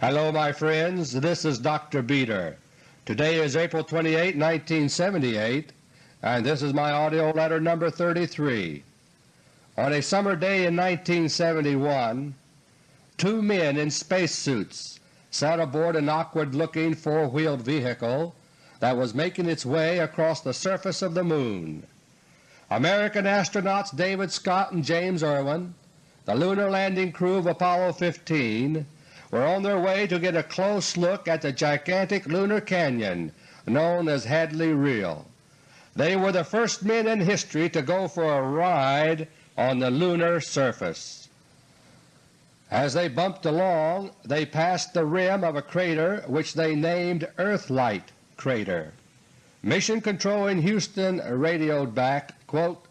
Hello my friends, this is Dr. Beter. Today is April 28, 1978, and this is my AUDIO LETTER No. 33. On a summer day in 1971, two men in spacesuits sat aboard an awkward-looking four-wheeled vehicle that was making its way across the surface of the Moon. American astronauts David Scott and James Irwin, the lunar landing crew of Apollo 15, were on their way to get a close look at the gigantic lunar canyon known as Hadley Rille. They were the first men in history to go for a ride on the lunar surface. As they bumped along they passed the rim of a crater which they named Earthlight Crater. Mission Control in Houston radioed back, quote,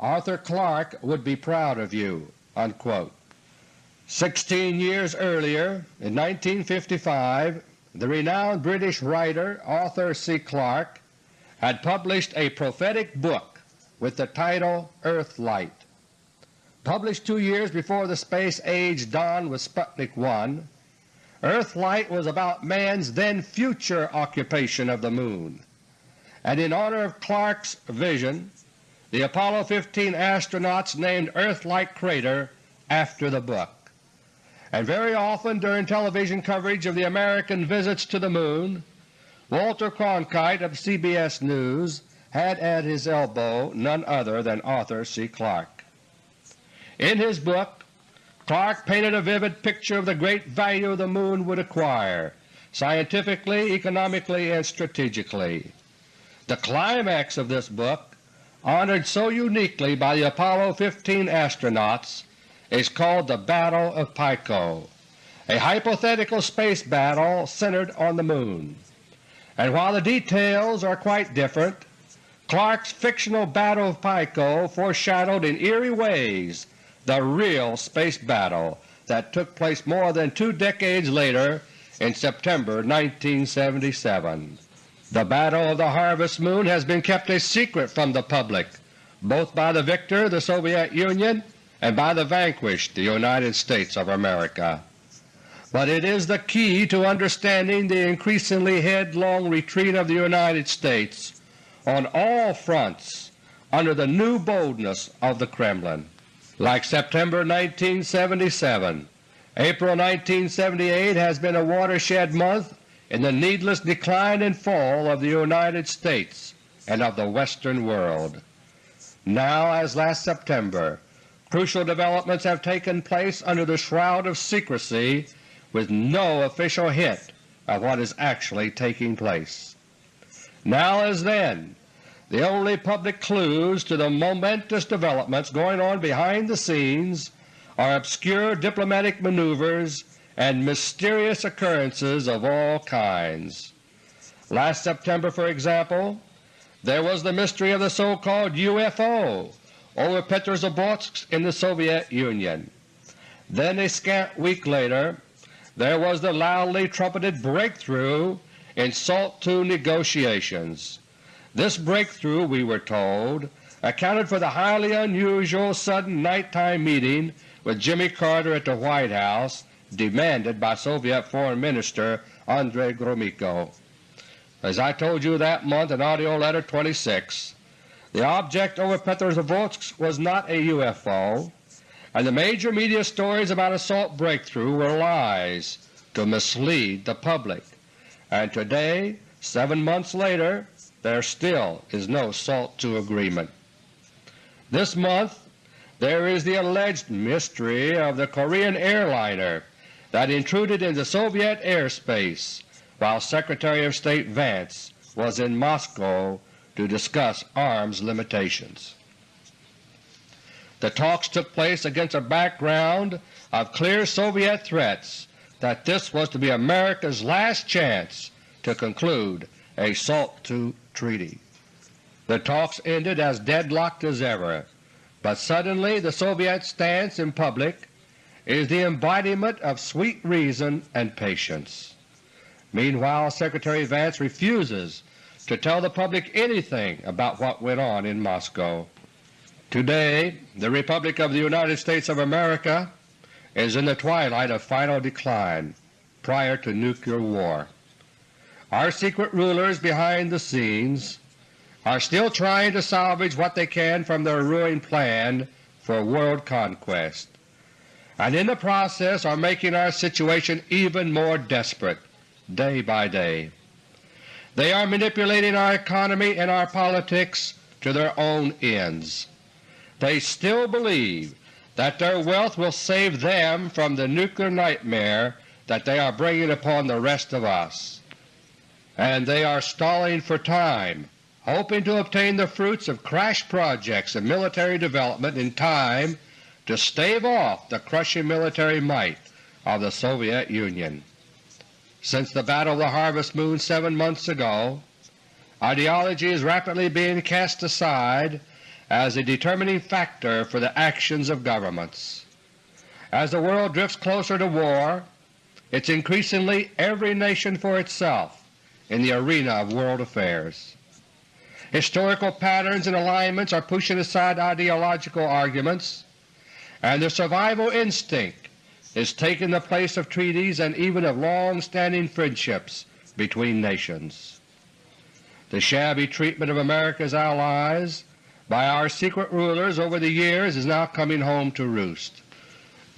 Arthur Clarke would be proud of you. Unquote. Sixteen years earlier, in 1955, the renowned British writer Arthur C. Clarke had published a prophetic book with the title Earthlight. Published two years before the space age dawned with Sputnik 1, Earthlight was about man's then future occupation of the Moon, and in honor of Clarke's vision the Apollo 15 astronauts named Earthlight Crater after the book and very often during television coverage of the American visits to the Moon, Walter Cronkite of CBS News had at his elbow none other than Arthur C. Clarke. In his book Clarke painted a vivid picture of the great value the Moon would acquire, scientifically, economically, and strategically. The climax of this book, honored so uniquely by the Apollo 15 astronauts, is called the Battle of Pico, a hypothetical space battle centered on the Moon. And while the details are quite different, Clarke's fictional Battle of Pico foreshadowed in eerie ways the real space battle that took place more than two decades later in September 1977. The Battle of the Harvest Moon has been kept a secret from the public, both by the victor, the Soviet Union, and by the vanquished, the United States of America. But it is the key to understanding the increasingly headlong retreat of the United States on all fronts under the new boldness of the Kremlin. Like September 1977, April 1978 has been a watershed month in the needless decline and fall of the United States and of the Western world. Now, as last September, Crucial developments have taken place under the shroud of secrecy with no official hint of what is actually taking place. Now as then, the only public clues to the momentous developments going on behind the scenes are obscure diplomatic maneuvers and mysterious occurrences of all kinds. Last September, for example, there was the mystery of the so-called UFO over Petrozavodsk in the Soviet Union. Then a scant week later there was the loudly trumpeted breakthrough in SALT II negotiations. This breakthrough, we were told, accounted for the highly unusual sudden nighttime meeting with Jimmy Carter at the White House demanded by Soviet Foreign Minister Andrei Gromyko. As I told you that month in AUDIO LETTER No. 26, the object over Petrozavodsk was not a UFO, and the major media stories about a SALT breakthrough were lies to mislead the public. And today, seven months later, there still is no SALT II agreement. This month there is the alleged mystery of the Korean airliner that intruded into Soviet airspace while Secretary of State Vance was in Moscow to discuss arms limitations. The talks took place against a background of clear Soviet threats that this was to be America's last chance to conclude a SALT II treaty. The talks ended as deadlocked as ever, but suddenly the Soviet stance in public is the embodiment of sweet reason and patience. Meanwhile Secretary Vance refuses to tell the public anything about what went on in Moscow. Today the Republic of the United States of America is in the twilight of final decline. prior to nuclear war. Our secret rulers behind the scenes are still trying to salvage what they can from their ruined plan for world conquest, and in the process are making our situation even more desperate day by day. They are manipulating our economy and our politics to their own ends. They still believe that their wealth will save them from the nuclear nightmare that they are bringing upon the rest of us, and they are stalling for time hoping to obtain the fruits of crash projects and military development in time to stave off the crushing military might of the Soviet Union. Since the Battle of the Harvest Moon seven months ago, ideology is rapidly being cast aside as a determining factor for the actions of governments. As the world drifts closer to war, it's increasingly every nation for itself in the arena of world affairs. Historical patterns and alignments are pushing aside ideological arguments, and the survival instinct is taking the place of treaties and even of long-standing friendships between nations. The shabby treatment of America's allies by our secret rulers over the years is now coming home to roost.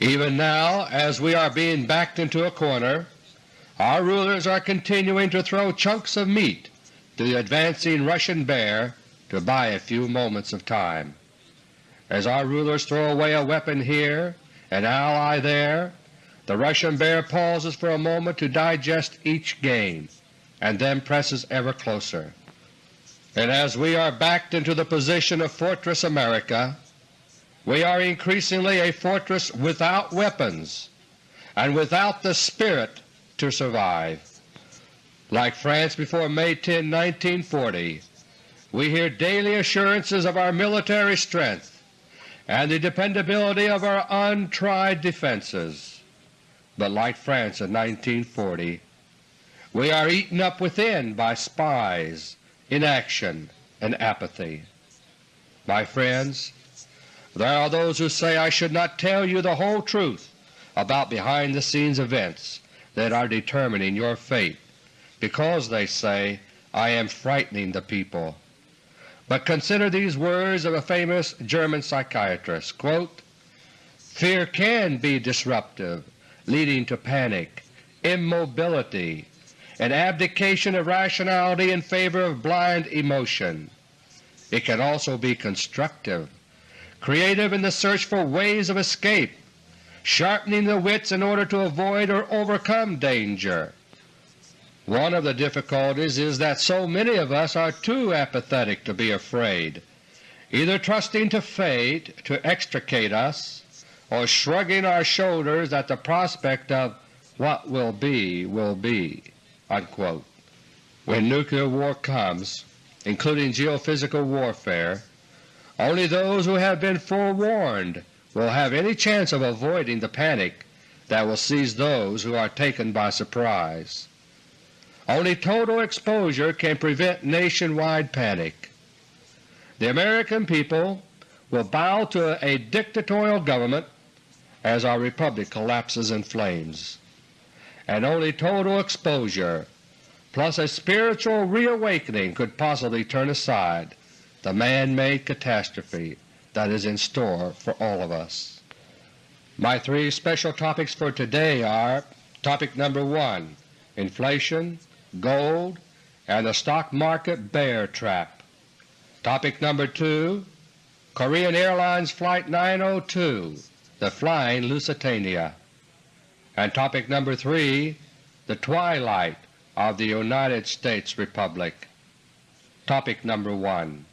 Even now, as we are being backed into a corner, our rulers are continuing to throw chunks of meat to the advancing Russian bear to buy a few moments of time. As our rulers throw away a weapon here, an ally there, the Russian bear pauses for a moment to digest each gain, and then presses ever closer. And as we are backed into the position of Fortress America, we are increasingly a fortress without weapons and without the spirit to survive. Like France before May 10, 1940, we hear daily assurances of our military strength and the dependability of our untried defenses. But like France in 1940, we are eaten up within by spies, inaction, and apathy. My friends, there are those who say I should not tell you the whole truth about behind-the-scenes events that are determining your fate because, they say, I am frightening the people. But consider these words of a famous German psychiatrist, quote, Fear can be disruptive, leading to panic, immobility, and abdication of rationality in favor of blind emotion. It can also be constructive, creative in the search for ways of escape, sharpening the wits in order to avoid or overcome danger, one of the difficulties is that so many of us are too apathetic to be afraid, either trusting to fate to extricate us or shrugging our shoulders at the prospect of what will be will be." Unquote. When nuclear war comes, including geophysical warfare, only those who have been forewarned will have any chance of avoiding the panic that will seize those who are taken by surprise. Only total exposure can prevent nationwide panic. The American people will bow to a dictatorial government as our republic collapses in flames, and only total exposure plus a spiritual reawakening could possibly turn aside the man-made catastrophe that is in store for all of us. My three special topics for today are Topic number 1, Inflation, gold, and the stock market bear trap. Topic number 2 Korean Airlines Flight 902, the Flying Lusitania. And topic number 3 The Twilight of the United States Republic. Topic number 1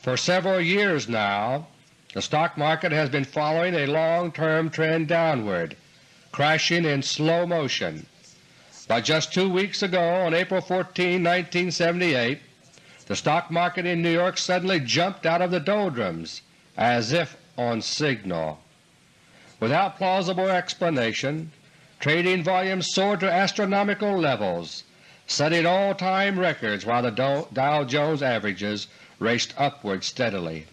For several years now the stock market has been following a long-term trend downward, crashing in slow motion but just two weeks ago, on April 14, 1978, the stock market in New York suddenly jumped out of the doldrums as if on signal. Without plausible explanation, trading volumes soared to astronomical levels, setting all-time records while the Dow Jones averages raced upward steadily.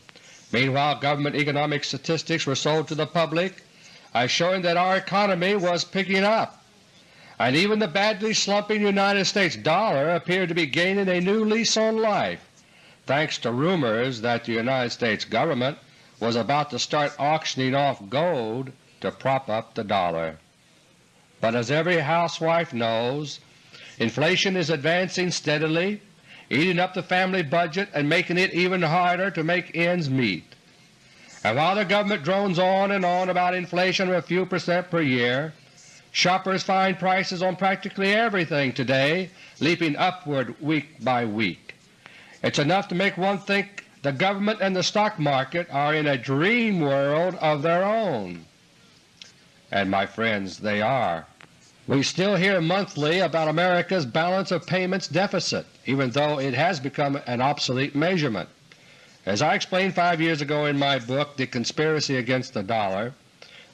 Meanwhile government economic statistics were sold to the public as showing that our economy was picking up and even the badly slumping United States dollar appeared to be gaining a new lease on life, thanks to rumors that the United States Government was about to start auctioning off gold to prop up the dollar. But as every housewife knows, inflation is advancing steadily, eating up the family budget and making it even harder to make ends meet. And while the government drones on and on about inflation of a few percent per year, shoppers find prices on practically everything today leaping upward week by week. It's enough to make one think the government and the stock market are in a dream world of their own. And my friends, they are. We still hear monthly about America's balance of payments deficit, even though it has become an obsolete measurement. As I explained five years ago in my book The Conspiracy Against the Dollar,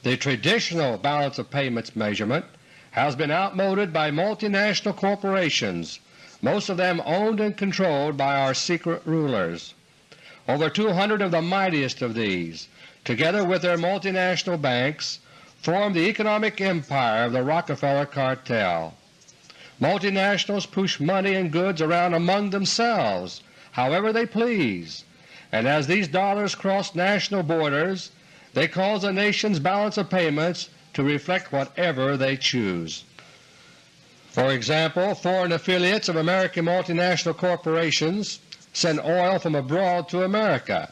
the traditional balance of payments measurement has been outmoded by multinational corporations, most of them owned and controlled by our secret rulers. Over 200 of the mightiest of these, together with their multinational banks, form the economic empire of the Rockefeller cartel. Multinationals push money and goods around among themselves however they please, and as these dollars cross national borders they cause a nation's balance of payments to reflect whatever they choose. For example, foreign affiliates of American multinational corporations send oil from abroad to America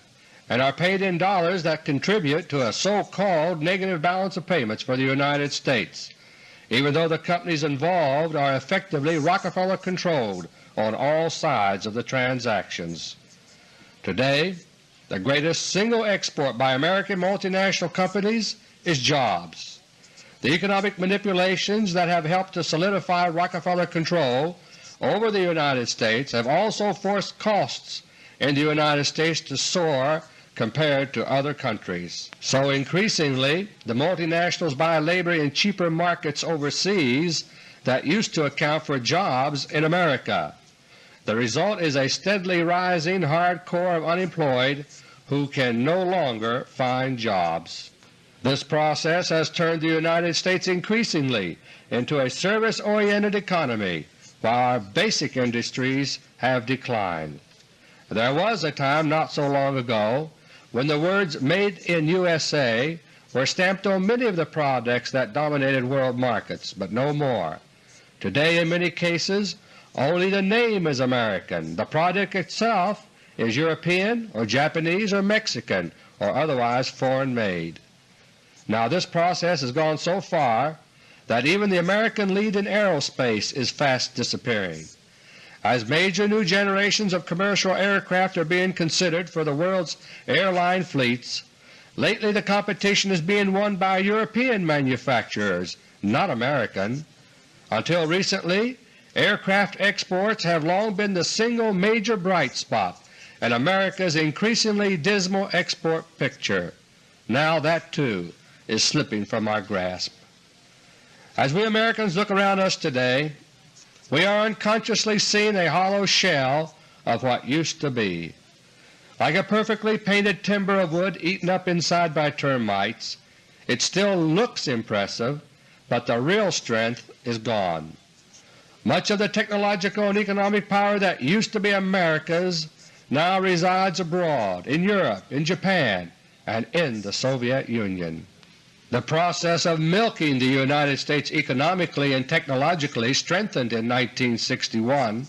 and are paid in dollars that contribute to a so-called negative balance of payments for the United States, even though the companies involved are effectively Rockefeller-controlled on all sides of the transactions. Today the greatest single export by American multinational companies is jobs. The economic manipulations that have helped to solidify Rockefeller control over the United States have also forced costs in the United States to soar compared to other countries. So increasingly the multinationals buy labor in cheaper markets overseas that used to account for jobs in America. The result is a steadily rising hard core of unemployed who can no longer find jobs. This process has turned the United States increasingly into a service-oriented economy while our basic industries have declined. There was a time not so long ago when the words Made in USA were stamped on many of the products that dominated world markets, but no more. Today in many cases only the name is American. The product itself is European or Japanese or Mexican or otherwise foreign made. Now this process has gone so far that even the American lead in aerospace is fast disappearing. As major new generations of commercial aircraft are being considered for the world's airline fleets, lately the competition is being won by European manufacturers, not American. Until recently Aircraft exports have long been the single major bright spot in America's increasingly dismal export picture. Now that too is slipping from our grasp. As we Americans look around us today, we are unconsciously seeing a hollow shell of what used to be. Like a perfectly painted timber of wood eaten up inside by termites, it still looks impressive, but the real strength is gone. Much of the technological and economic power that used to be America's now resides abroad, in Europe, in Japan, and in the Soviet Union. The process of milking the United States economically and technologically strengthened in 1961.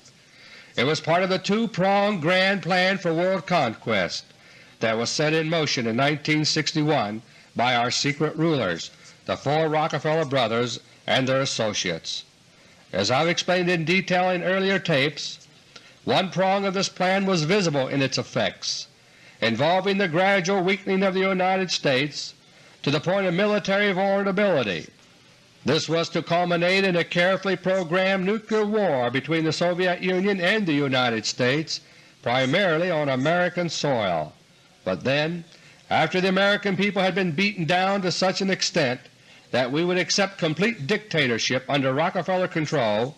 It was part of the two-pronged grand plan for world conquest that was set in motion in 1961 by our secret rulers, the four Rockefeller brothers and their associates. As I have explained in detail in earlier tapes, one prong of this plan was visible in its effects, involving the gradual weakening of the United States to the point of military vulnerability. This was to culminate in a carefully programmed nuclear war between the Soviet Union and the United States, primarily on American soil. But then, after the American people had been beaten down to such an extent that we would accept complete dictatorship under Rockefeller control,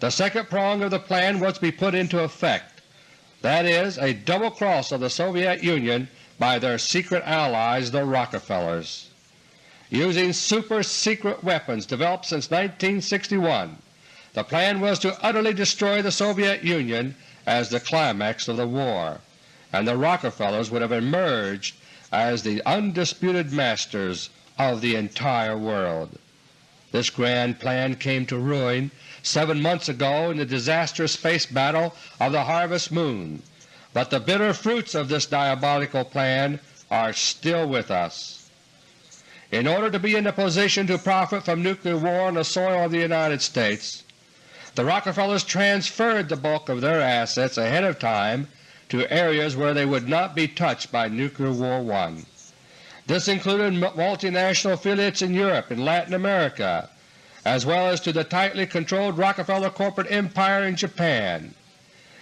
the second prong of the plan was to be put into effect, that is, a double cross of the Soviet Union by their secret allies the Rockefellers. using super-secret weapons developed since 1961. The plan was to utterly destroy the Soviet Union as the climax of the war, and the Rockefellers would have emerged as the undisputed masters of the entire world. This grand plan came to ruin seven months ago in the disastrous space battle of the Harvest Moon, but the bitter fruits of this diabolical plan are still with us. In order to be in a position to profit from nuclear war on the soil of the United States, the Rockefellers transferred the bulk of their assets ahead of time to areas where they would not be touched by Nuclear War I. This included multinational affiliates in Europe and Latin America, as well as to the tightly controlled Rockefeller corporate empire in Japan.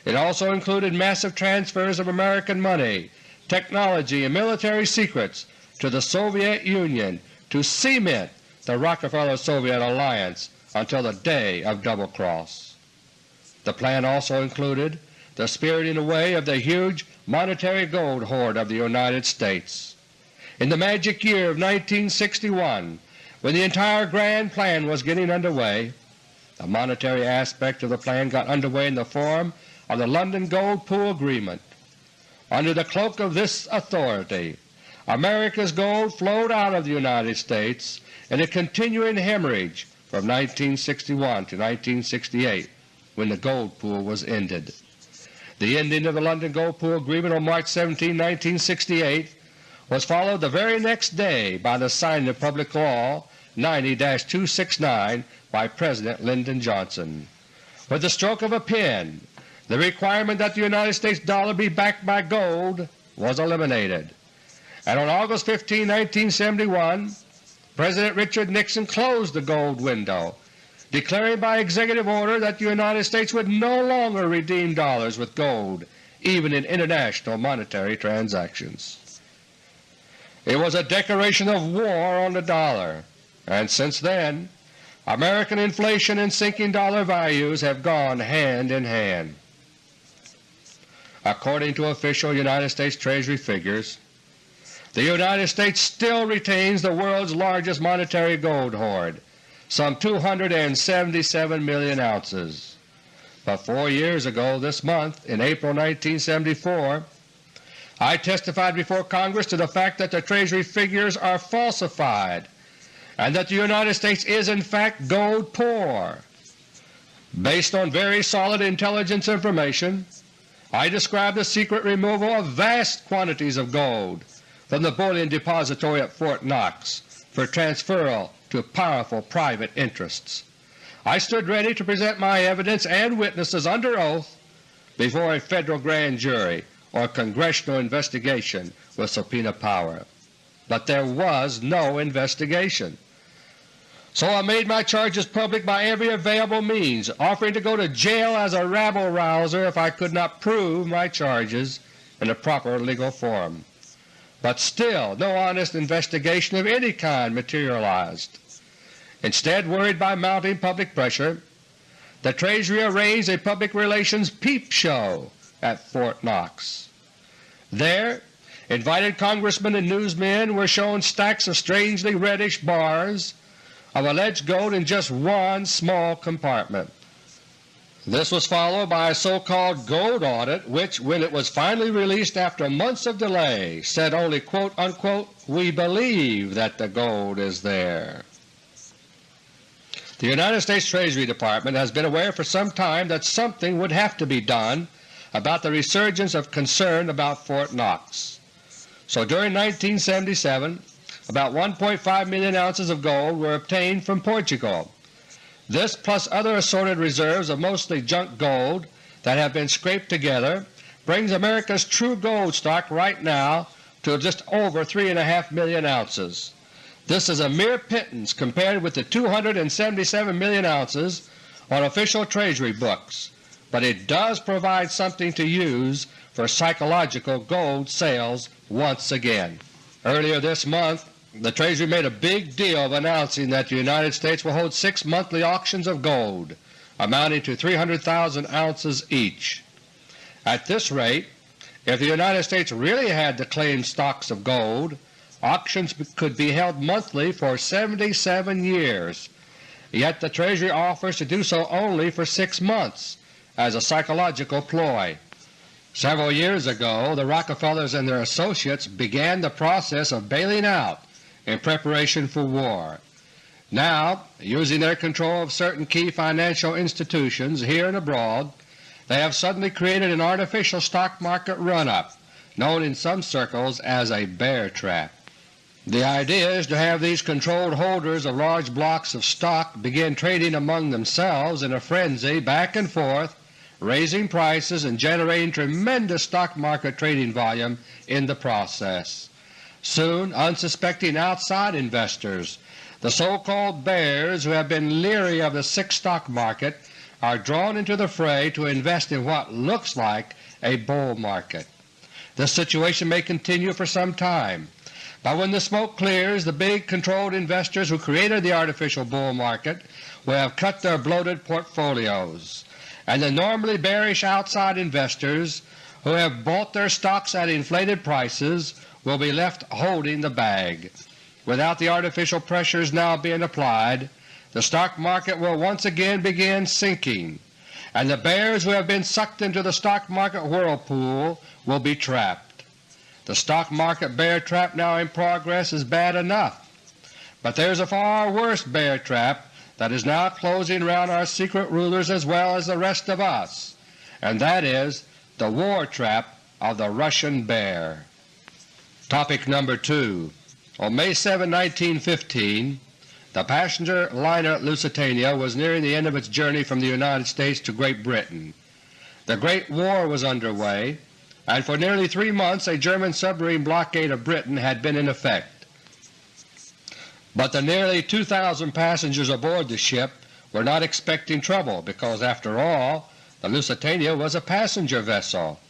It also included massive transfers of American money, technology, and military secrets to the Soviet Union to cement the Rockefeller-Soviet alliance until the day of Double Cross. The plan also included the spiriting away of the huge monetary gold hoard of the United States. In the magic year of 1961, when the entire grand plan was getting underway. the monetary aspect of the plan got underway in the form of the London Gold Pool Agreement. Under the cloak of this authority, America's gold flowed out of the United States in a continuing hemorrhage from 1961 to 1968 when the gold pool was ended. The ending of the London Gold Pool Agreement on March 17, 1968 was followed the very next day by the signing of Public Law 90-269 by President Lyndon Johnson. With the stroke of a pen, the requirement that the United States dollar be backed by gold was eliminated, and on August 15, 1971, President Richard Nixon closed the gold window, declaring by executive order that the United States would no longer redeem dollars with gold even in international monetary transactions. It was a declaration of war on the dollar, and since then American inflation and sinking dollar values have gone hand in hand. According to official United States Treasury figures, the United States still retains the world's largest monetary gold hoard, some 277 million ounces. But four years ago this month, in April 1974, I testified before Congress to the fact that the Treasury figures are falsified and that the United States is in fact gold poor. Based on very solid intelligence information, I described the secret removal of vast quantities of gold from the bullion depository at Fort Knox for transferal to powerful private interests. I stood ready to present my evidence and witnesses under oath before a Federal grand jury or Congressional investigation with subpoena power. But there was no investigation. So I made my charges public by every available means, offering to go to jail as a rabble-rouser if I could not prove my charges in a proper legal form. But still no honest investigation of any kind materialized. Instead, worried by mounting public pressure, the Treasury arranged a public relations peep show at Fort Knox. There invited Congressmen and newsmen were shown stacks of strangely reddish bars of alleged gold in just one small compartment. This was followed by a so-called gold audit which, when it was finally released after months of delay, said only quote, unquote, we believe that the gold is there. The United States Treasury Department has been aware for some time that something would have to be done about the resurgence of concern about Fort Knox. So during 1977 about 1.5 million ounces of gold were obtained from Portugal. This plus other assorted reserves of mostly junk gold that have been scraped together brings America's true gold stock right now to just over 3.5 million ounces. This is a mere pittance compared with the 277 million ounces on official Treasury books but it does provide something to use for psychological gold sales once again. Earlier this month the Treasury made a big deal of announcing that the United States will hold six monthly auctions of gold amounting to 300,000 ounces each. At this rate, if the United States really had the claimed stocks of gold, auctions could be held monthly for 77 years, yet the Treasury offers to do so only for six months as a psychological ploy. Several years ago the Rockefellers and their associates began the process of bailing out in preparation for war. Now, using their control of certain key financial institutions here and abroad, they have suddenly created an artificial stock market run-up known in some circles as a bear trap. The idea is to have these controlled holders of large blocks of stock begin trading among themselves in a frenzy back and forth raising prices and generating tremendous stock market trading volume in the process. Soon unsuspecting outside investors, the so-called bears who have been leery of the sick stock market, are drawn into the fray to invest in what looks like a bull market. This situation may continue for some time, but when the smoke clears the big controlled investors who created the artificial bull market will have cut their bloated portfolios and the normally bearish outside investors who have bought their stocks at inflated prices will be left holding the bag. Without the artificial pressures now being applied, the stock market will once again begin sinking, and the bears who have been sucked into the stock market whirlpool will be trapped. The stock market bear trap now in progress is bad enough, but there is a far worse bear trap that is now closing around our secret rulers as well as the rest of us, and that is the war trap of the Russian bear. Topic number 2 On May 7, 1915, the passenger liner Lusitania was nearing the end of its journey from the United States to Great Britain. The Great War was underway, and for nearly three months a German submarine blockade of Britain had been in effect. But the nearly 2,000 passengers aboard the ship were not expecting trouble because, after all, the Lusitania was a passenger vessel.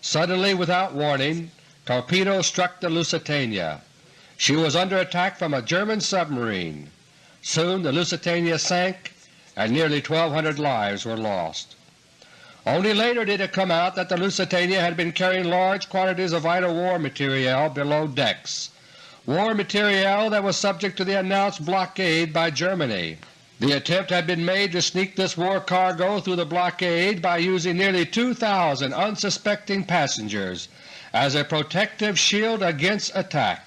Suddenly, without warning, torpedoes struck the Lusitania. She was under attack from a German submarine. Soon the Lusitania sank and nearly 1,200 lives were lost. Only later did it come out that the Lusitania had been carrying large quantities of vital war material below decks war material that was subject to the announced blockade by Germany. The attempt had been made to sneak this war cargo through the blockade by using nearly 2,000 unsuspecting passengers as a protective shield against attack,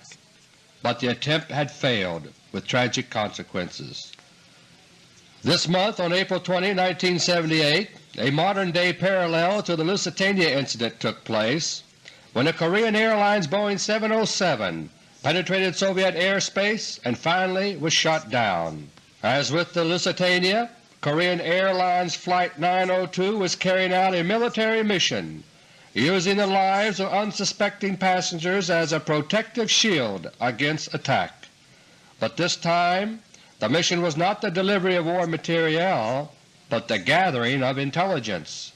but the attempt had failed with tragic consequences. This month, on April 20, 1978, a modern-day parallel to the Lusitania incident took place when a Korean Airlines Boeing 707 penetrated Soviet airspace, and finally was shot down. As with the Lusitania, Korean Airlines Flight 902 was carrying out a military mission using the lives of unsuspecting passengers as a protective shield against attack. But this time the mission was not the delivery of war materiel, but the gathering of intelligence.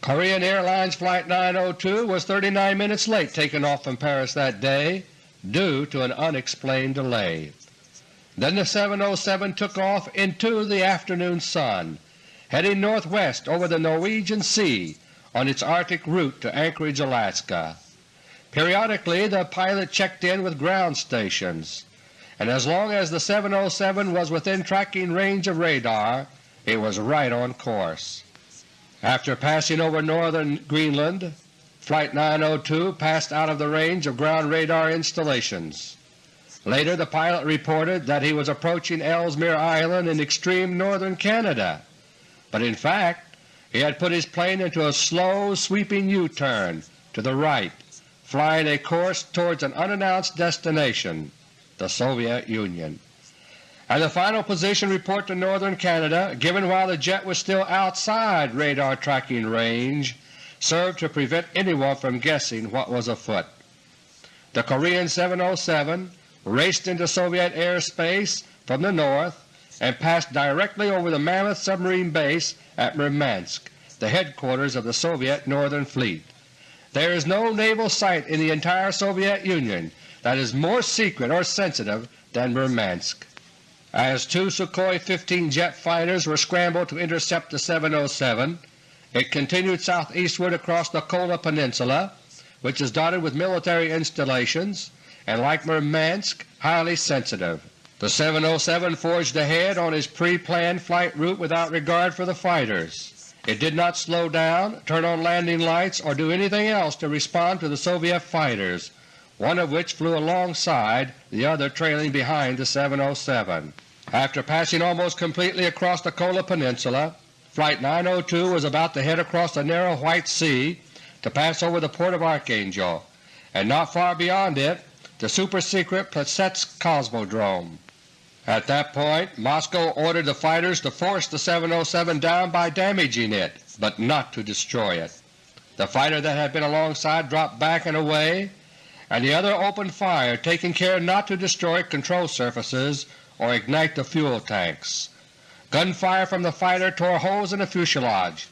Korean Airlines Flight 902 was 39 minutes late taking off from Paris that day due to an unexplained delay. Then the 707 took off into the afternoon sun, heading northwest over the Norwegian Sea on its Arctic route to Anchorage, Alaska. Periodically the pilot checked in with ground stations, and as long as the 707 was within tracking range of radar, it was right on course. After passing over northern Greenland, Flight 902 passed out of the range of ground radar installations. Later the pilot reported that he was approaching Ellesmere Island in extreme northern Canada, but in fact he had put his plane into a slow sweeping U-turn to the right, flying a course towards an unannounced destination, the Soviet Union. And the final position report to northern Canada, given while the jet was still outside radar tracking range, served to prevent anyone from guessing what was afoot. The Korean 707 raced into Soviet airspace from the north and passed directly over the Mammoth submarine base at Murmansk, the headquarters of the Soviet Northern Fleet. There is no naval site in the entire Soviet Union that is more secret or sensitive than Murmansk. As two Sukhoi 15 jet fighters were scrambled to intercept the 707, it continued southeastward across the Kola Peninsula, which is dotted with military installations, and like Murmansk, highly sensitive. The 707 forged ahead on his pre-planned flight route without regard for the fighters. It did not slow down, turn on landing lights, or do anything else to respond to the Soviet fighters, one of which flew alongside, the other trailing behind the 707. After passing almost completely across the Kola Peninsula, Flight 902 was about to head across the narrow White Sea to pass over the port of Archangel, and not far beyond it the super-secret Plesetsk Cosmodrome. At that point Moscow ordered the fighters to force the 707 down by damaging it, but not to destroy it. The fighter that had been alongside dropped back and away, and the other opened fire, taking care not to destroy control surfaces or ignite the fuel tanks. Gunfire from the fighter tore holes in the fuselage,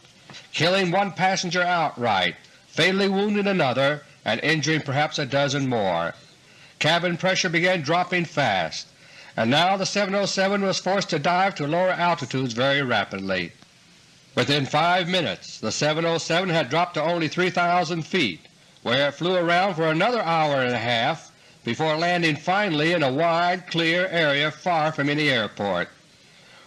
killing one passenger outright, fatally wounding another, and injuring perhaps a dozen more. Cabin pressure began dropping fast, and now the 707 was forced to dive to lower altitudes very rapidly. Within five minutes the 707 had dropped to only 3,000 feet, where it flew around for another hour and a half before landing finally in a wide, clear area far from any airport.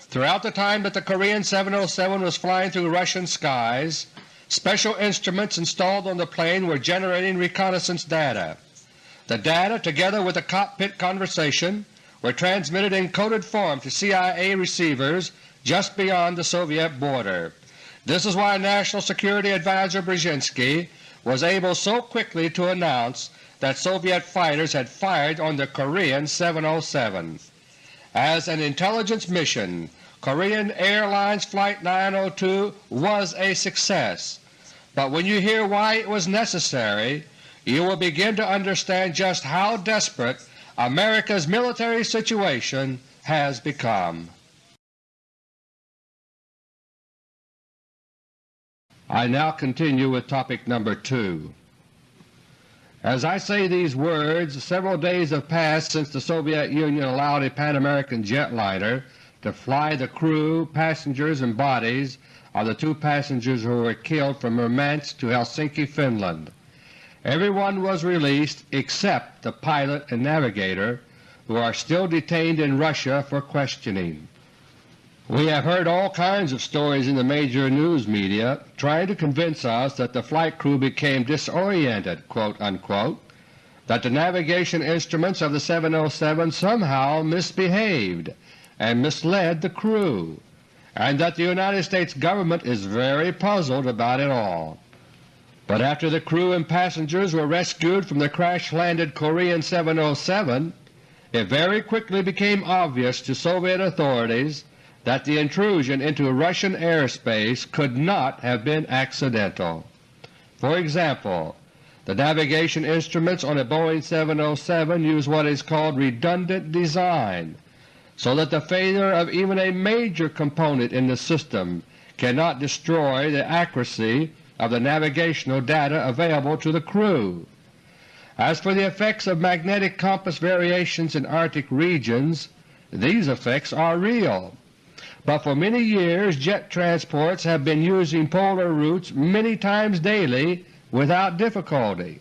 Throughout the time that the Korean 707 was flying through Russian skies, special instruments installed on the plane were generating reconnaissance data. The data, together with the cockpit conversation, were transmitted in coded form to CIA receivers just beyond the Soviet border. This is why National Security Advisor Brzezinski was able so quickly to announce that Soviet fighters had fired on the Korean 707. As an intelligence mission, Korean Airlines Flight 902 was a success, but when you hear why it was necessary, you will begin to understand just how desperate America's military situation has become. I now continue with topic number 2. As I say these words, several days have passed since the Soviet Union allowed a Pan American jetliner to fly the crew, passengers, and bodies of the two passengers who were killed from Murmansk to Helsinki, Finland. Everyone was released except the pilot and navigator, who are still detained in Russia for questioning. We have heard all kinds of stories in the major news media trying to convince us that the flight crew became disoriented, unquote, that the navigation instruments of the 707 somehow misbehaved, and misled the crew, and that the United States Government is very puzzled about it all. But after the crew and passengers were rescued from the crash-landed Korean 707, it very quickly became obvious to Soviet authorities that the intrusion into Russian airspace could not have been accidental. For example, the navigation instruments on a Boeing 707 use what is called redundant design, so that the failure of even a major component in the system cannot destroy the accuracy of the navigational data available to the crew. As for the effects of magnetic compass variations in Arctic regions, these effects are real, but for many years jet transports have been using polar routes many times daily without difficulty,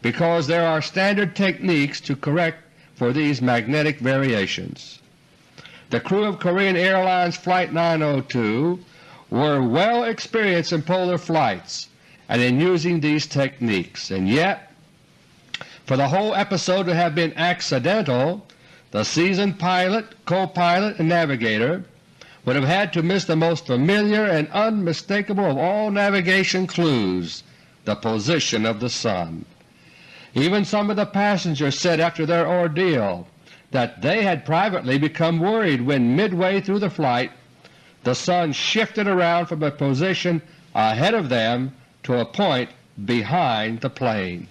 because there are standard techniques to correct for these magnetic variations. The crew of Korean Airlines Flight 902 were well experienced in polar flights and in using these techniques, and yet for the whole episode to have been accidental, the seasoned pilot, co-pilot, and navigator would have had to miss the most familiar and unmistakable of all navigation clues, the position of the sun. Even some of the passengers said after their ordeal that they had privately become worried when midway through the flight the sun shifted around from a position ahead of them to a point behind the plane.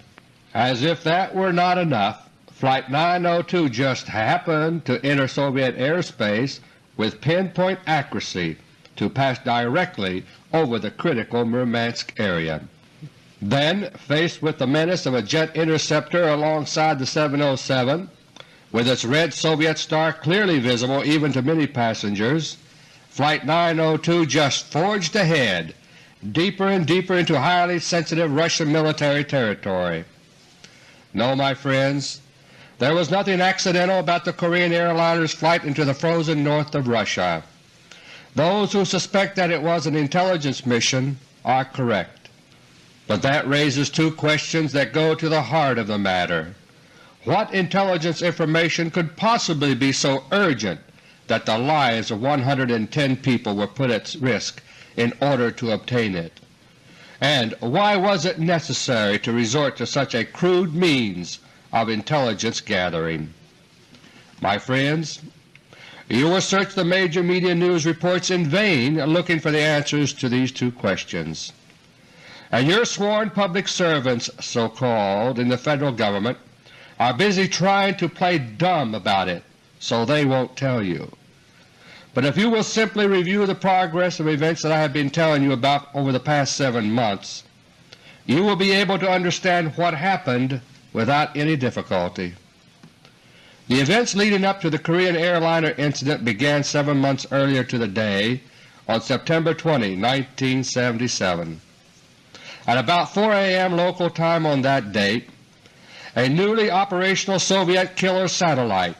As if that were not enough, Flight 902 just happened to enter Soviet airspace with pinpoint accuracy to pass directly over the critical Murmansk area. Then, faced with the menace of a jet interceptor alongside the 707, with its red Soviet star clearly visible even to many passengers, Flight 902 just forged ahead, deeper and deeper into highly sensitive Russian military territory. No, my friends, There was nothing accidental about the Korean airliner's flight into the frozen north of Russia. Those who suspect that it was an intelligence mission are correct. But that raises two questions that go to the heart of the matter. What intelligence information could possibly be so urgent that the lives of 110 people were put at risk in order to obtain it? And why was it necessary to resort to such a crude means of intelligence gathering? My friends, you will search the major media news reports in vain looking for the answers to these two questions. And your sworn public servants, so-called, in the Federal Government are busy trying to play dumb about it so they won't tell you. But if you will simply review the progress of events that I have been telling you about over the past seven months, you will be able to understand what happened without any difficulty. The events leading up to the Korean airliner incident began seven months earlier to the day on September 20, 1977. At about 4 a.m. local time on that date, a newly operational Soviet killer satellite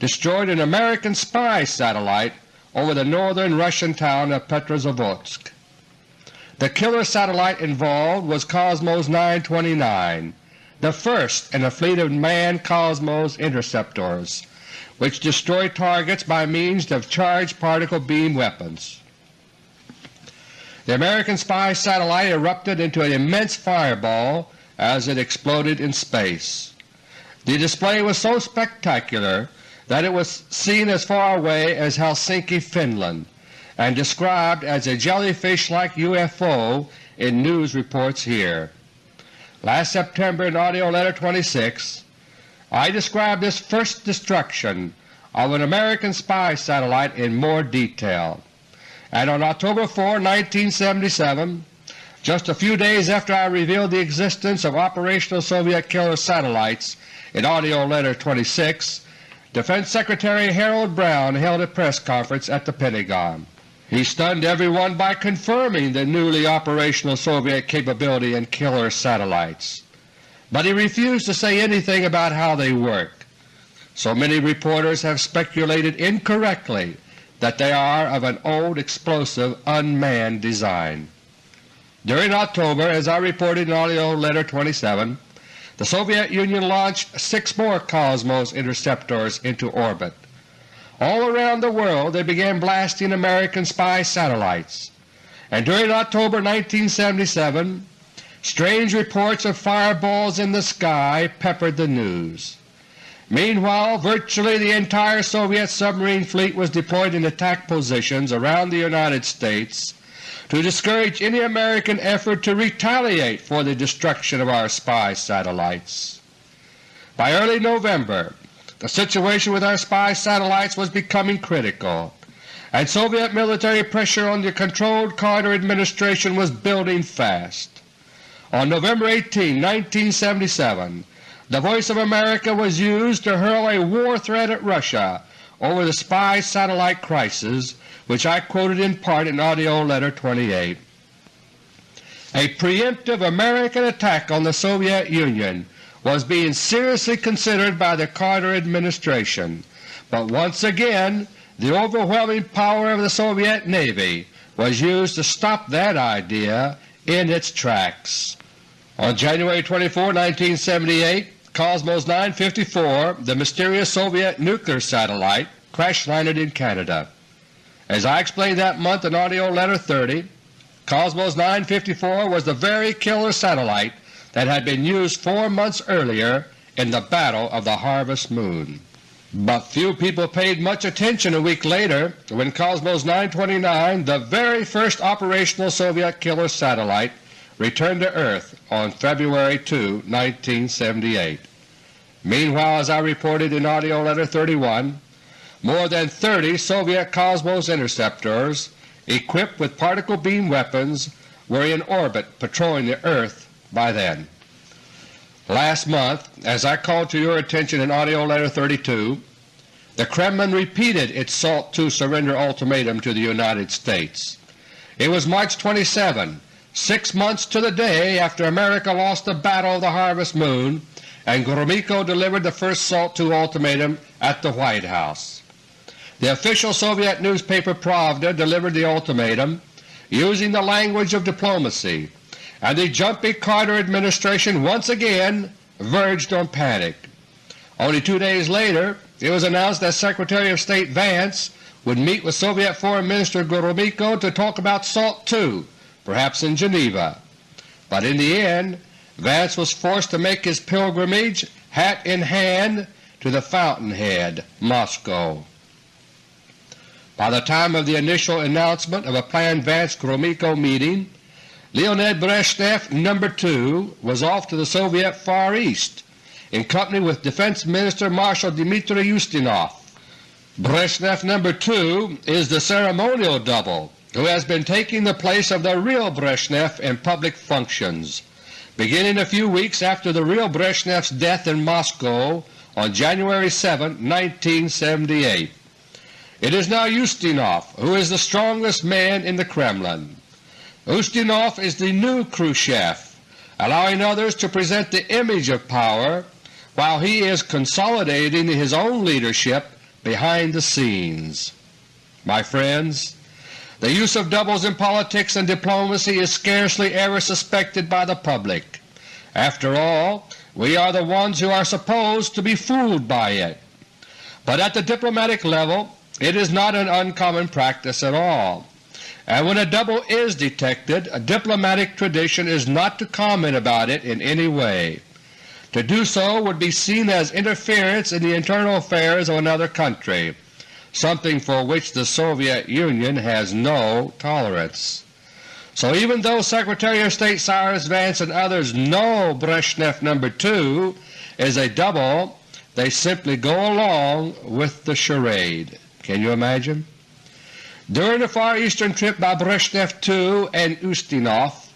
destroyed an American spy satellite over the northern Russian town of Petrozavodsk. The killer satellite involved was Cosmos 929, the first in a fleet of manned Cosmos interceptors, which destroy targets by means of charged particle beam weapons. The American spy satellite erupted into an immense fireball as it exploded in space. The display was so spectacular that it was seen as far away as Helsinki, Finland, and described as a jellyfish-like UFO in news reports here. Last September in AUDIO LETTER No. 26 I described this first destruction of an American spy satellite in more detail, and on October 4, 1977, just a few days after I revealed the existence of operational Soviet killer satellites in AUDIO LETTER No. 26, Defense Secretary Harold Brown held a press conference at the Pentagon. He stunned everyone by confirming the newly operational Soviet capability in killer satellites, but he refused to say anything about how they work. So many reporters have speculated incorrectly that they are of an old explosive unmanned design. During October, as I reported in AUDIO LETTER No. 27, the Soviet Union launched six more Cosmos interceptors into orbit. All around the world they began blasting American spy satellites, and during October 1977 strange reports of fireballs in the sky peppered the news. Meanwhile, virtually the entire Soviet submarine fleet was deployed in attack positions around the United States to discourage any American effort to retaliate for the destruction of our spy satellites. By early November the situation with our spy satellites was becoming critical, and Soviet military pressure on the Controlled Carter administration was building fast. On November 18, 1977, the Voice of America was used to hurl a war threat at Russia over the spy satellite crisis which I quoted in part in AUDIO LETTER No. 28. A preemptive American attack on the Soviet Union was being seriously considered by the Carter administration, but once again the overwhelming power of the Soviet Navy was used to stop that idea in its tracks. On January 24, 1978, Cosmos 954, the mysterious Soviet nuclear satellite, crash-landed in Canada. As I explained that month in AUDIO LETTER No. 30, Cosmos 954 was the very killer satellite that had been used four months earlier in the Battle of the Harvest Moon. But few people paid much attention a week later when Cosmos 929, the very first operational Soviet killer satellite, returned to Earth on February 2, 1978. Meanwhile, as I reported in AUDIO LETTER No. 31, more than 30 Soviet Cosmos interceptors equipped with particle beam weapons were in orbit patrolling the Earth by then. Last month, as I called to your attention in AUDIO LETTER No. 32, the Kremlin repeated its SALT II surrender ultimatum to the United States. It was March 27, six months to the day after America lost the Battle of the Harvest Moon and Gromyko delivered the first SALT II ultimatum at the White House. The official Soviet newspaper Pravda delivered the ultimatum using the language of diplomacy, and the jumpy Carter administration once again verged on panic. Only two days later it was announced that Secretary of State Vance would meet with Soviet Foreign Minister Gromyko to talk about SALT II, perhaps in Geneva. But in the end Vance was forced to make his pilgrimage, hat in hand, to the fountainhead, Moscow. By the time of the initial announcement of a planned Vance-Gromyko meeting, Leonid Brezhnev No. 2 was off to the Soviet Far East in company with Defense Minister Marshal Dmitry Ustinov. Brezhnev No. 2 is the ceremonial double who has been taking the place of the real Brezhnev in public functions beginning a few weeks after the real Brezhnev's death in Moscow on January 7, 1978. It is now Ustinov who is the strongest man in the Kremlin. Ustinov is the new Khrushchev, allowing others to present the image of power while he is consolidating his own leadership behind the scenes. My friends, the use of doubles in politics and diplomacy is scarcely ever suspected by the public. After all, we are the ones who are supposed to be fooled by it. But at the diplomatic level it is not an uncommon practice at all, and when a double is detected a diplomatic tradition is not to comment about it in any way. To do so would be seen as interference in the internal affairs of another country, something for which the Soviet Union has no tolerance. So even though Secretary of State Cyrus Vance and others know Brezhnev No. 2 is a double, they simply go along with the charade. Can you imagine? During the Far Eastern trip by Brezhnev II and Ustinov,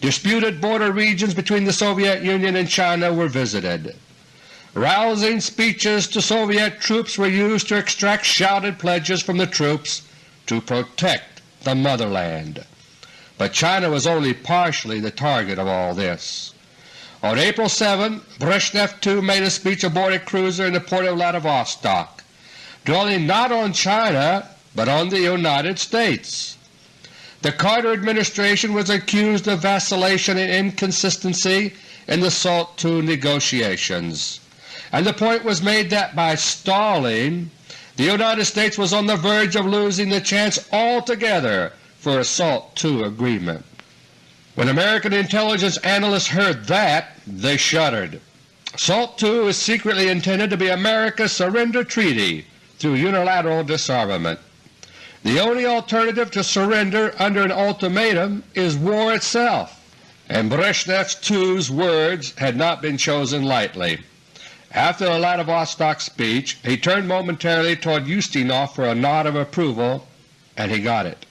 disputed border regions between the Soviet Union and China were visited. Rousing speeches to Soviet troops were used to extract shouted pledges from the troops to protect the motherland. But China was only partially the target of all this. On April 7, Brezhnev II made a speech aboard a cruiser in the port of Vladivostok, dwelling not on China but on the United States. The Carter administration was accused of vacillation and inconsistency in the SALT II negotiations and the point was made that by stalling the United States was on the verge of losing the chance altogether for a SALT II agreement. When American intelligence analysts heard that, they shuddered. SALT II is secretly intended to be America's surrender treaty through unilateral disarmament. The only alternative to surrender under an ultimatum is war itself, and Brezhnev II's words had not been chosen lightly. After the Vladivostok speech he turned momentarily toward Ustinov for a nod of approval, and he got it.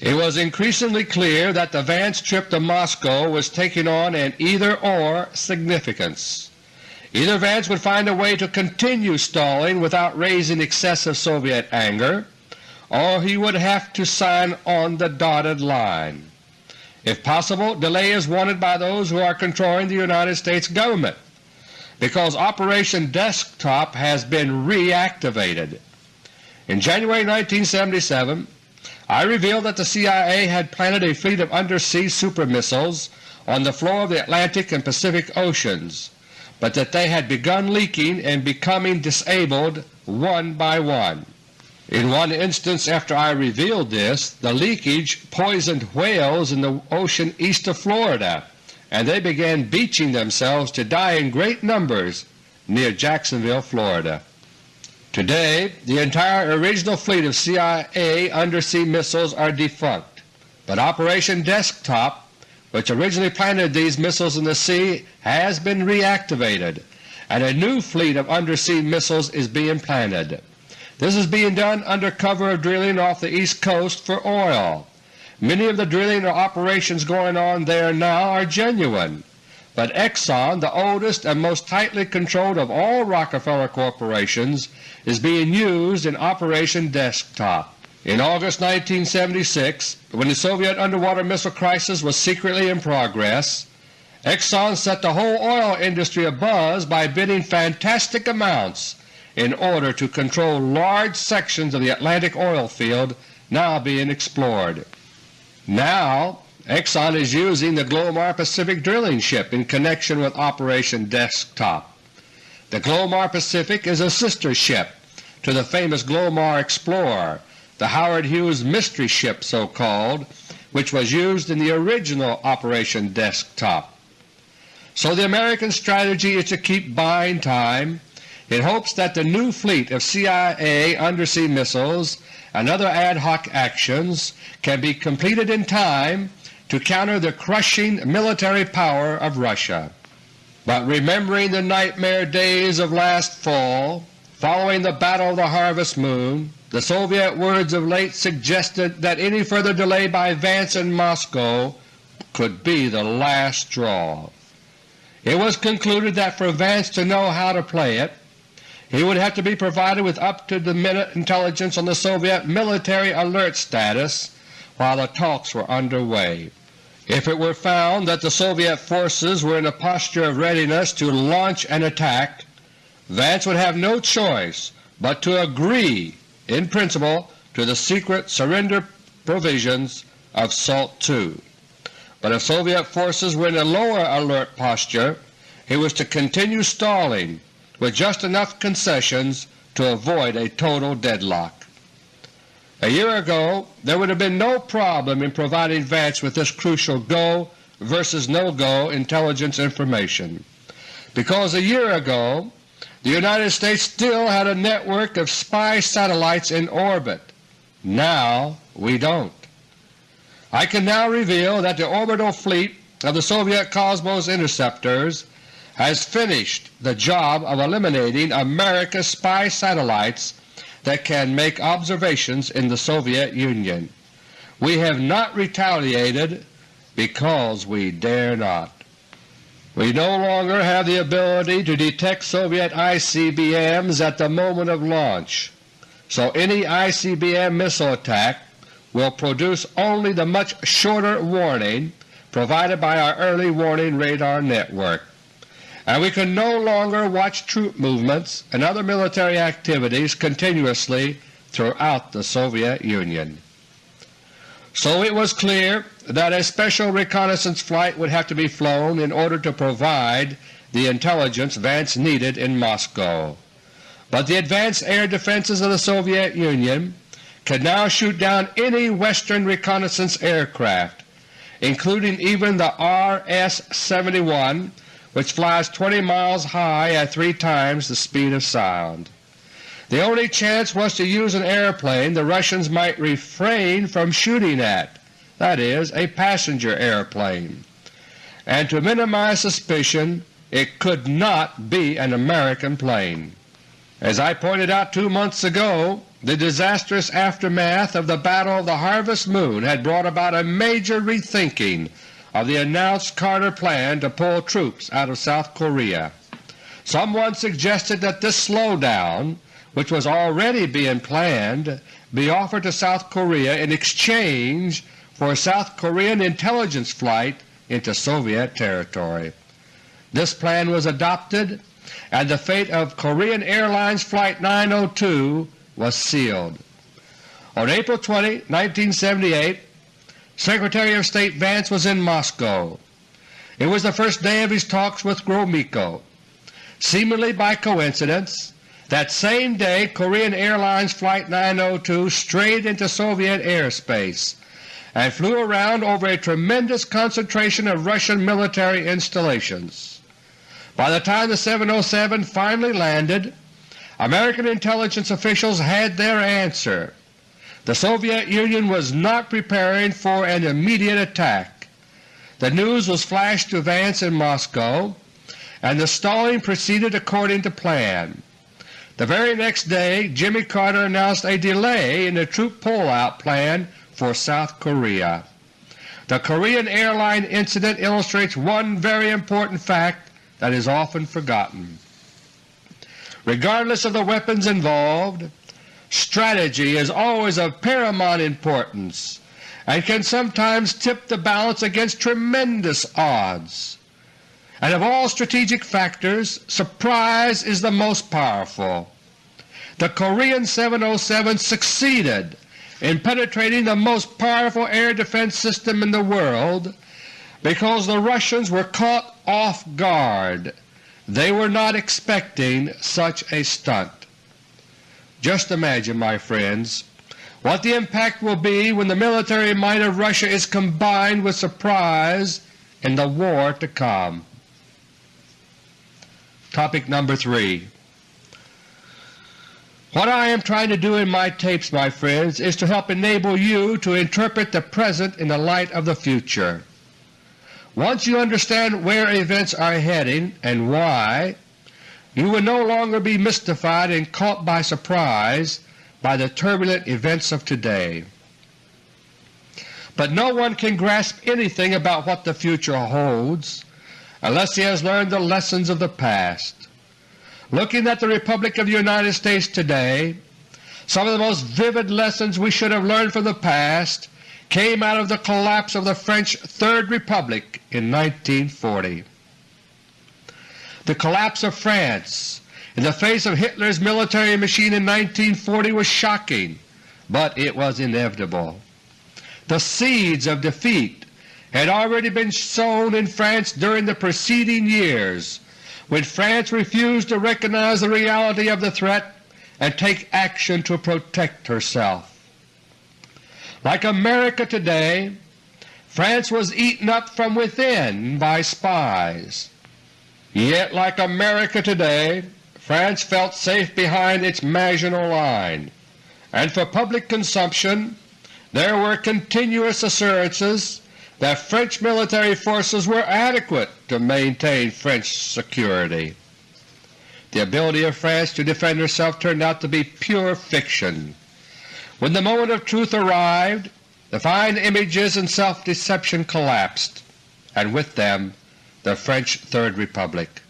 It was increasingly clear that the Vance trip to Moscow was taking on an either-or significance. Either Vance would find a way to continue stalling without raising excessive Soviet anger, or he would have to sign on the dotted line. If possible, delay is wanted by those who are controlling the United States Government because Operation Desktop has been reactivated. In January 1977 I revealed that the CIA had planted a fleet of undersea supermissiles on the floor of the Atlantic and Pacific Oceans, but that they had begun leaking and becoming disabled one by one. In one instance after I revealed this, the leakage poisoned whales in the ocean east of Florida and they began beaching themselves to die in great numbers near Jacksonville, Florida. Today the entire original fleet of CIA undersea missiles are defunct, but Operation Desktop, which originally planted these missiles in the sea, has been reactivated, and a new fleet of undersea missiles is being planted. This is being done under cover of drilling off the East Coast for oil. Many of the drilling or operations going on there now are genuine, but Exxon, the oldest and most tightly controlled of all Rockefeller corporations, is being used in Operation Desktop. In August 1976, when the Soviet underwater missile crisis was secretly in progress, Exxon set the whole oil industry abuzz by bidding fantastic amounts in order to control large sections of the Atlantic oil field now being explored. Now Exxon is using the Glomar Pacific drilling ship in connection with Operation Desktop. The Glomar Pacific is a sister ship to the famous Glomar Explorer, the Howard Hughes mystery ship so called, which was used in the original Operation Desktop. So the American strategy is to keep buying time in hopes that the new fleet of CIA undersea missiles and other ad hoc actions can be completed in time to counter the crushing military power of Russia. But remembering the nightmare days of last fall, following the Battle of the Harvest Moon, the Soviet words of late suggested that any further delay by Vance in Moscow could be the last straw. It was concluded that for Vance to know how to play it, he would have to be provided with up-to-the-minute intelligence on the Soviet military alert status while the talks were underway. If it were found that the Soviet forces were in a posture of readiness to launch an attack, Vance would have no choice but to agree in principle to the secret surrender provisions of SALT II. But if Soviet forces were in a lower alert posture, he was to continue stalling with just enough concessions to avoid a total deadlock. A year ago there would have been no problem in providing Vance with this crucial go versus no-go intelligence information, because a year ago the United States still had a network of spy satellites in orbit. Now we don't. I can now reveal that the orbital fleet of the Soviet Cosmos interceptors has finished the job of eliminating America's spy satellites that can make observations in the Soviet Union. We have not retaliated because we dare not. We no longer have the ability to detect Soviet ICBMs at the moment of launch, so any ICBM missile attack will produce only the much shorter warning provided by our early warning radar network and we can no longer watch troop movements and other military activities continuously throughout the Soviet Union. So it was clear that a special reconnaissance flight would have to be flown in order to provide the intelligence Vance needed in Moscow. But the advanced air defenses of the Soviet Union could now shoot down any Western reconnaissance aircraft, including even the RS-71 which flies 20 miles high at three times the speed of sound. The only chance was to use an airplane the Russians might refrain from shooting at, that is, a passenger airplane, and to minimize suspicion it could not be an American plane. As I pointed out two months ago, the disastrous aftermath of the Battle of the Harvest Moon had brought about a major rethinking of the announced Carter plan to pull troops out of South Korea. Someone suggested that this slowdown, which was already being planned, be offered to South Korea in exchange for a South Korean intelligence flight into Soviet territory. This plan was adopted and the fate of Korean Airlines Flight 902 was sealed. On April 20, 1978, Secretary of State Vance was in Moscow. It was the first day of his talks with Gromyko. Seemingly by coincidence, that same day Korean Airlines Flight 902 strayed into Soviet airspace and flew around over a tremendous concentration of Russian military installations. By the time the 707 finally landed, American intelligence officials had their answer. The Soviet Union was not preparing for an immediate attack. The news was flashed to Vance in Moscow, and the stalling proceeded according to plan. The very next day Jimmy Carter announced a delay in the troop pullout plan for South Korea. The Korean airline incident illustrates one very important fact that is often forgotten. Regardless of the weapons involved, Strategy is always of paramount importance and can sometimes tip the balance against tremendous odds. and of all strategic factors, surprise is the most powerful. The Korean 707 succeeded in penetrating the most powerful air defense system in the world because the Russians were caught off guard. They were not expecting such a stunt. Just imagine, my friends, what the impact will be when the military might of Russia is combined with surprise in the war to come. Topic number 3 What I am trying to do in my tapes, my friends, is to help enable you to interpret the present in the light of the future. Once you understand where events are heading and why, you will no longer be mystified and caught by surprise by the turbulent events of today. But no one can grasp anything about what the future holds unless he has learned the lessons of the past. Looking at the Republic of the United States today, some of the most vivid lessons we should have learned from the past came out of the collapse of the French Third Republic in 1940. The collapse of France in the face of Hitler's military machine in 1940 was shocking, but it was inevitable. The seeds of defeat had already been sown in France during the preceding years when France refused to recognize the reality of the threat and take action to protect herself. Like America today, France was eaten up from within by spies. Yet like America today, France felt safe behind its Maginot Line, and for public consumption there were continuous assurances that French military forces were adequate to maintain French security. The ability of France to defend herself turned out to be pure fiction. When the moment of truth arrived, the fine images and self-deception collapsed, and with them the French Third Republic.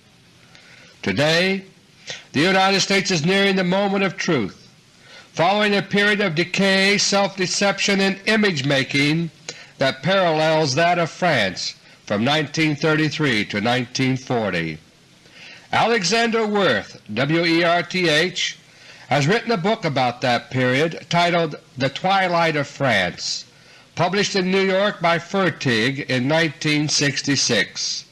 Today the United States is nearing the moment of truth. Following a period of decay, self-deception, and image-making that parallels that of France from 1933 to 1940. Alexander Werth, W-E-R-T-H, has written a book about that period titled The Twilight of France, published in New York by Fertig in 1966.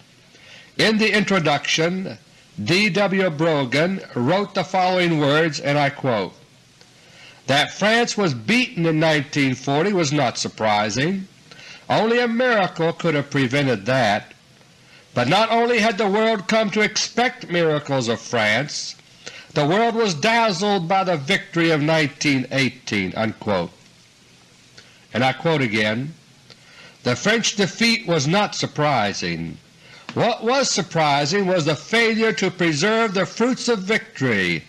In the introduction, D. W. Brogan wrote the following words, and I quote, That France was beaten in 1940 was not surprising. Only a miracle could have prevented that. But not only had the world come to expect miracles of France, the world was dazzled by the victory of 1918." Unquote. And I quote again, The French defeat was not surprising. What was surprising was the failure to preserve the fruits of victory,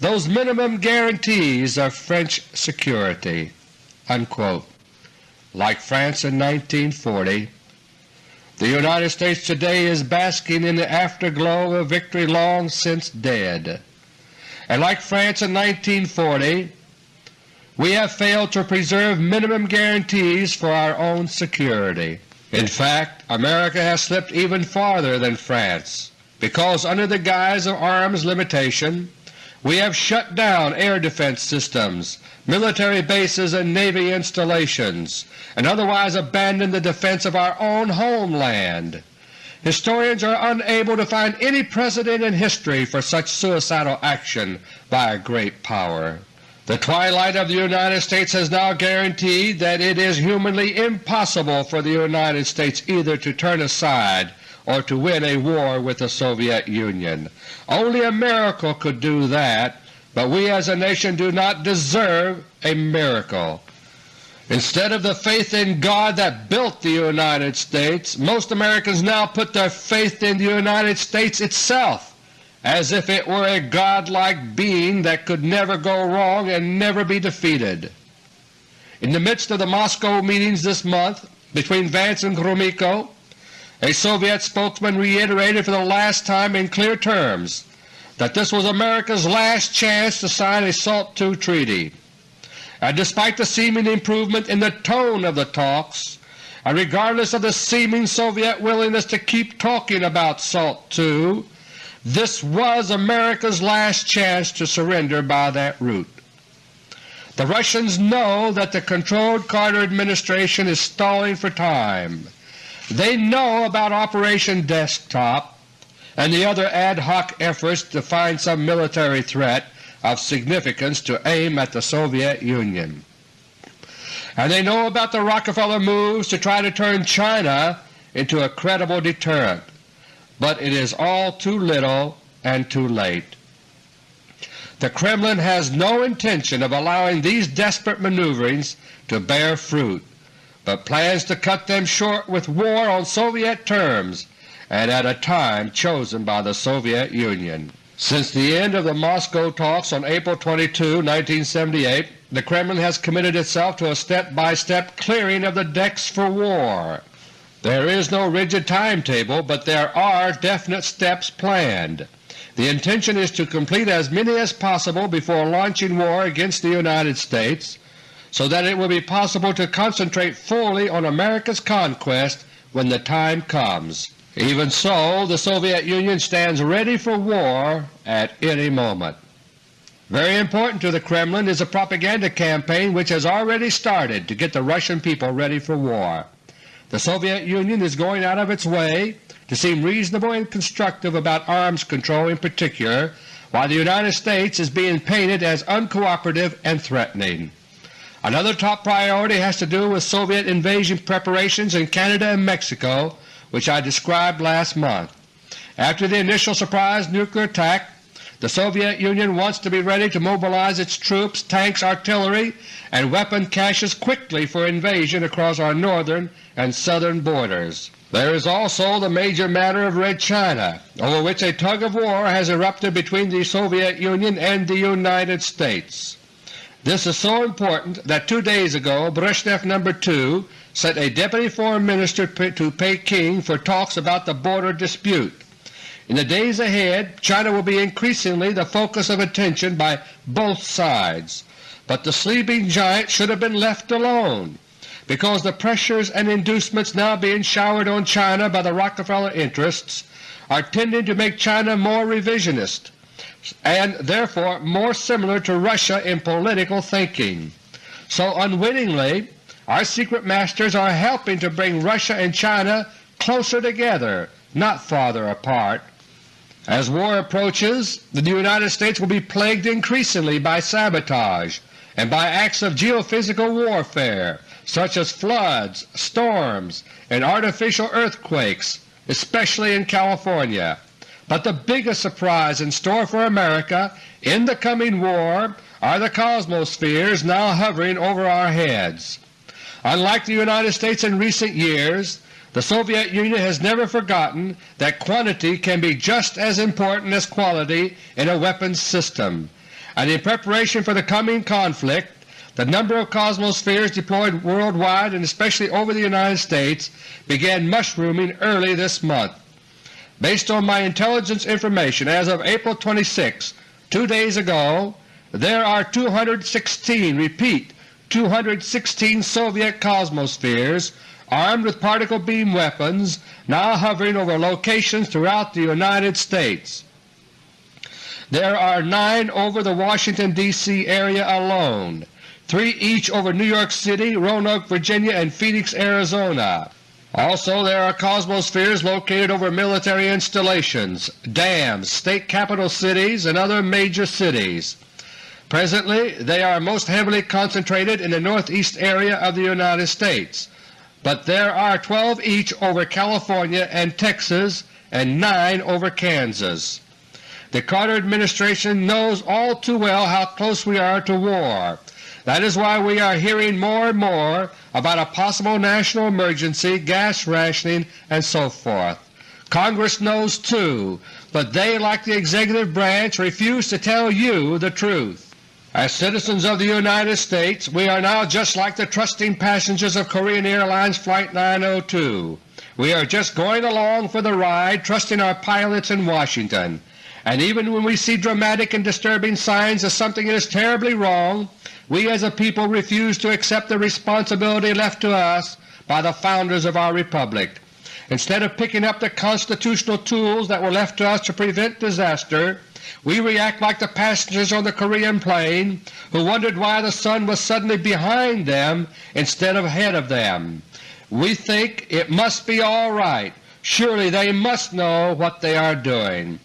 those minimum guarantees of French security." Unquote. Like France in 1940, the United States today is basking in the afterglow of victory long since dead. And like France in 1940, we have failed to preserve minimum guarantees for our own security. In fact, America has slipped even farther than France, because under the guise of arms limitation we have shut down air defense systems, military bases and Navy installations, and otherwise abandoned the defense of our own homeland. Historians are unable to find any precedent in history for such suicidal action by a great power. The twilight of the United States has now guaranteed that it is humanly impossible for the United States either to turn aside or to win a war with the Soviet Union. Only a miracle could do that, but we as a nation do not deserve a miracle. Instead of the faith in God that built the United States, most Americans now put their faith in the United States itself, as if it were a godlike being that could never go wrong and never be defeated. In the midst of the Moscow meetings this month between Vance and Gromyko, a Soviet spokesman reiterated for the last time in clear terms that this was America's last chance to sign a SALT II treaty. And despite the seeming improvement in the tone of the talks and regardless of the seeming Soviet willingness to keep talking about SALT II, this was America's last chance to surrender by that route. The Russians know that the controlled Carter administration is stalling for time. They know about Operation Desktop and the other ad hoc efforts to find some military threat of significance to aim at the Soviet Union. And they know about the Rockefeller moves to try to turn China into a credible deterrent, but it is all too little and too late. The Kremlin has no intention of allowing these desperate maneuverings to bear fruit, but plans to cut them short with war on Soviet terms and at a time chosen by the Soviet Union. Since the end of the Moscow talks on April 22, 1978, the Kremlin has committed itself to a step-by-step -step clearing of the decks for war. There is no rigid timetable, but there are definite steps planned. The intention is to complete as many as possible before launching war against the United States so that it will be possible to concentrate fully on America's conquest when the time comes. Even so, the Soviet Union stands ready for war at any moment. Very important to the Kremlin is a propaganda campaign which has already started to get the Russian people ready for war. The Soviet Union is going out of its way to seem reasonable and constructive about arms control in particular, while the United States is being painted as uncooperative and threatening. Another top priority has to do with Soviet invasion preparations in Canada and Mexico, which I described last month. After the initial surprise nuclear attack, the Soviet Union wants to be ready to mobilize its troops, tanks, artillery, and weapon caches quickly for invasion across our northern and southern borders. There is also the major matter of Red China, over which a tug of war has erupted between the Soviet Union and the United States. This is so important that two days ago Brezhnev No. 2 sent a Deputy Foreign Minister to Peking for talks about the border dispute. In the days ahead China will be increasingly the focus of attention by both sides, but the sleeping giant should have been left alone because the pressures and inducements now being showered on China by the Rockefeller interests are tending to make China more revisionist and therefore more similar to Russia in political thinking. So unwittingly our secret masters are helping to bring Russia and China closer together, not farther apart. As war approaches, the United States will be plagued increasingly by sabotage and by acts of geophysical warfare such as floods, storms, and artificial earthquakes, especially in California. But the biggest surprise in store for America in the coming war are the cosmospheres now hovering over our heads. Unlike the United States in recent years, the Soviet Union has never forgotten that quantity can be just as important as quality in a weapons system, and in preparation for the coming conflict the number of cosmospheres deployed worldwide and especially over the United States began mushrooming early this month. Based on my intelligence information as of April 26, two days ago, there are 216, repeat, 216 Soviet cosmospheres armed with particle beam weapons now hovering over locations throughout the United States. There are nine over the Washington, D.C. area alone, three each over New York City, Roanoke, Virginia, and Phoenix, Arizona. Also there are cosmospheres located over military installations, dams, state capital cities, and other major cities. Presently they are most heavily concentrated in the northeast area of the United States, but there are 12 each over California and Texas and 9 over Kansas. The Carter administration knows all too well how close we are to war that is why we are hearing more and more about a possible national emergency, gas rationing, and so forth. Congress knows too, but they, like the executive branch, refuse to tell you the truth. As citizens of the United States, we are now just like the trusting passengers of Korean Airlines Flight 902. We are just going along for the ride, trusting our pilots in Washington. And even when we see dramatic and disturbing signs of something that is terribly wrong, we as a people refuse to accept the responsibility left to us by the founders of our Republic. Instead of picking up the constitutional tools that were left to us to prevent disaster, we react like the passengers on the Korean plane who wondered why the sun was suddenly behind them instead of ahead of them. We think it must be all right. Surely they must know what they are doing.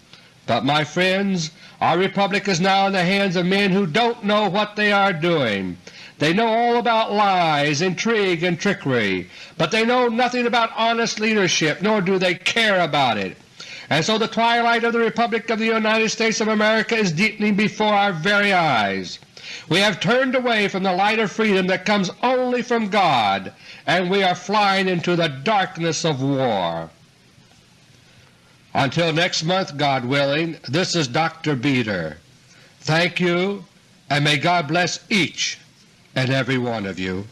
But my friends, our Republic is now in the hands of men who don't know what they are doing. They know all about lies, intrigue, and trickery, but they know nothing about honest leadership, nor do they care about it. And so the twilight of the Republic of the United States of America is deepening before our very eyes. We have turned away from the light of freedom that comes only from God, and we are flying into the darkness of war. Until next month, God willing, this is Dr. Beter. Thank you, and may God bless each and every one of you.